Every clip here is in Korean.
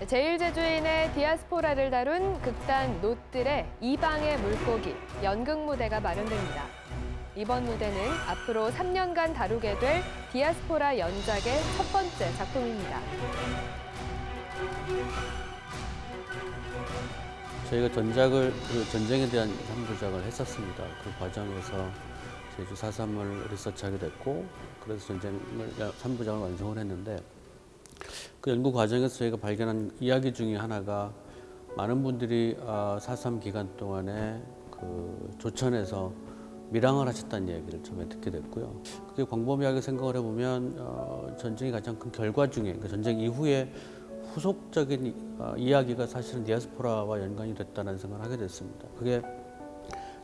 제1제주인의 디아스포라를 다룬 극단 노뜰의 이방의 물고기 연극 무대가 마련됩니다. 이번 무대는 앞으로 3년간 다루게 될 디아스포라 연작의 첫 번째 작품입니다. 저희가 전작을 그 전쟁에 대한 삼부작을 했었습니다. 그 과정에서 제주 4.3을 리서치하게 됐고 그래서 전쟁을 3부작을 완성을 했는데 그 연구 과정에서 저희가 발견한 이야기 중에 하나가 많은 분들이 4.3 기간 동안에 그 조천에서 밀항을 하셨다는 얘기를 처음에 듣게 됐고요. 그게 광범위하게 생각을 해보면 어, 전쟁의 가장 큰 결과 중에 그러니까 전쟁 이후에 후속적인 어, 이야기가 사실은 디아스포라와 연관이 됐다는 생각을 하게 됐습니다. 그게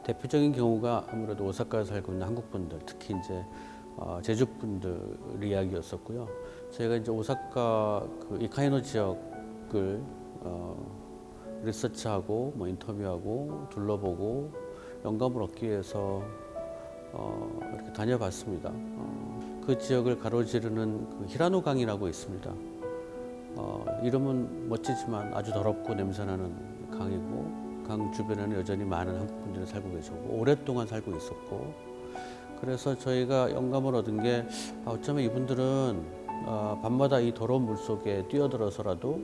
대표적인 경우가 아무래도 오사카에 살고 있는 한국 분들, 특히 이제 어, 제주 분들 이야기였었고요. 저희가 이제 오사카 그 이카이노 지역을 어, 리서치하고 뭐 인터뷰하고 둘러보고 영감을 얻기 위해서 어, 이렇게 다녀봤습니다. 어, 그 지역을 가로지르는 그 히라노 강이라고 있습니다. 어, 이름은 멋지지만 아주 더럽고 냄새나는 강이고 강 주변에는 여전히 많은 한국 분들이 살고 계셨고 오랫동안 살고 있었고 그래서 저희가 영감을 얻은 게 아, 어쩌면 이분들은 어, 밤마다 이 더러운 물 속에 뛰어들어서라도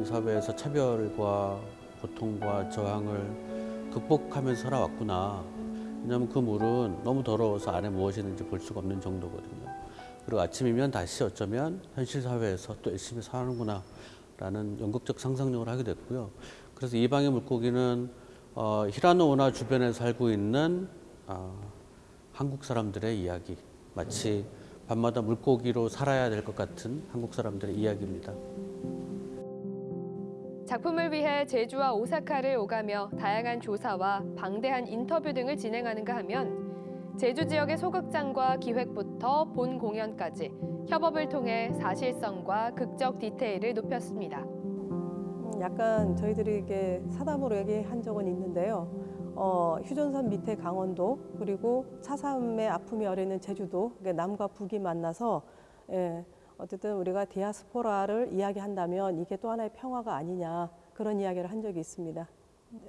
이 사회에서 차별과 고통과 저항을 극복하면서 살아왔구나. 왜냐하면 그 물은 너무 더러워서 안에 무엇이 있는지 볼 수가 없는 정도거든요. 그리고 아침이면 다시 어쩌면 현실 사회에서 또 열심히 사는구나 라는 연극적 상상력을 하게 됐고요. 그래서 이 방의 물고기는 어, 히라노 오나 주변에 살고 있는 어, 한국 사람들의 이야기 마치 밤마다 물고기로 살아야 될 것 같은 한국 사람들의 이야기입니다. 작품을 위해 제주와 오사카를 오가며 다양한 조사와 방대한 인터뷰 등을 진행하는가 하면 제주 지역의 소극장과 기획부터 본 공연까지 협업을 통해 사실성과 극적 디테일을 높였습니다. 음, 약간 저희들이 이게 사담으로 얘기한 적은 있는데요. 어, 휴전선 밑에 강원도 그리고 차삼의 아픔이 어려있는 제주도 남과 북이 만나서 예, 어쨌든 우리가 디아스포라를 이야기한다면 이게 또 하나의 평화가 아니냐 그런 이야기를 한 적이 있습니다.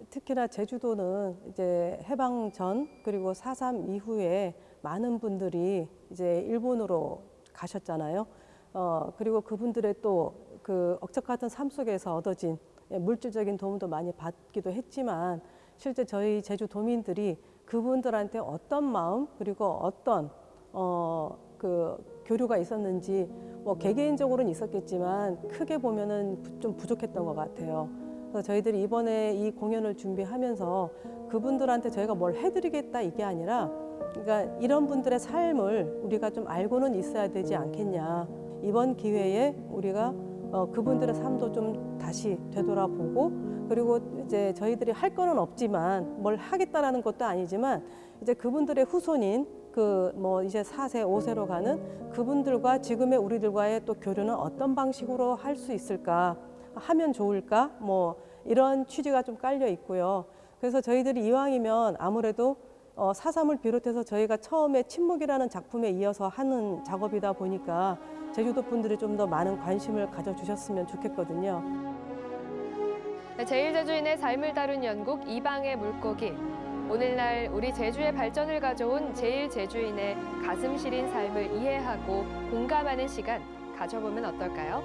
특히나 제주도는 이제 해방 전 그리고 4.3 이후에 많은 분들이 이제 일본으로 가셨잖아요. 어, 그리고 그분들의 또 그 억척 같은 삶 속에서 얻어진 물질적인 도움도 많이 받기도 했지만 실제 저희 제주 도민들이 그분들한테 어떤 마음 그리고 어떤 어, 그 교류가 있었는지 뭐 개개인적으로는 있었겠지만 크게 보면은 좀 부족했던 것 같아요. 그래서 저희들이 이번에 이 공연을 준비하면서 그분들한테 저희가 뭘 해드리겠다 이게 아니라 그러니까 이런 분들의 삶을 우리가 좀 알고는 있어야 되지 않겠냐. 이번 기회에 우리가 어, 그분들의 삶도 좀 다시 되돌아보고 그리고 이제 저희들이 할 거는 없지만 뭘 하겠다라는 것도 아니지만 이제 그분들의 후손인 그 뭐 이제 4세, 5세로 가는 그분들과 지금의 우리들과의 또 교류는 어떤 방식으로 할 수 있을까 하면 좋을까 뭐 이런 취지가 좀 깔려 있고요. 그래서 저희들이 이왕이면 아무래도 어, 사삼을 비롯해서 저희가 처음에 침묵이라는 작품에 이어서 하는 작업이다 보니까 제주도 분들이 좀 더 많은 관심을 가져주셨으면 좋겠거든요. 네, 제1제주인의 삶을 다룬 연극 이방의 물고기. 오늘날 우리 제주의 발전을 가져온 제1제주인의 가슴 시린 삶을 이해하고 공감하는 시간 가져보면 어떨까요?